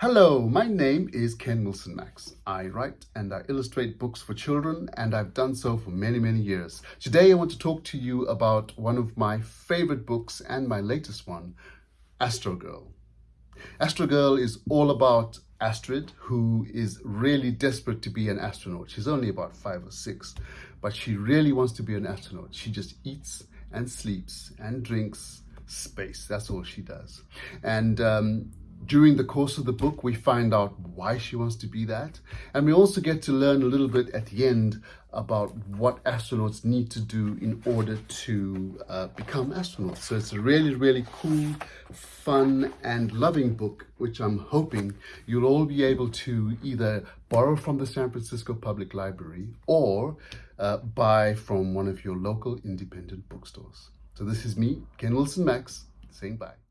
Hello, my name is Ken Wilson Max. I write and I illustrate books for children and I've done so for many, many years. Today I want to talk to you about one of my favorite books and my latest one, Astro Girl. Astro Girl is all about Astrid, who is really desperate to be an astronaut. She's only about five or six, but she really wants to be an astronaut. She just eats and sleeps and drinks space. That's all she does. And um, during the course of the book, we find out why she wants to be that. And we also get to learn a little bit at the end about what astronauts need to do in order to uh, become astronauts. So it's a really, really cool, fun and loving book, which I'm hoping you'll all be able to either borrow from the San Francisco Public Library or uh, buy from one of your local independent bookstores. So this is me, Ken Wilson Max, saying bye.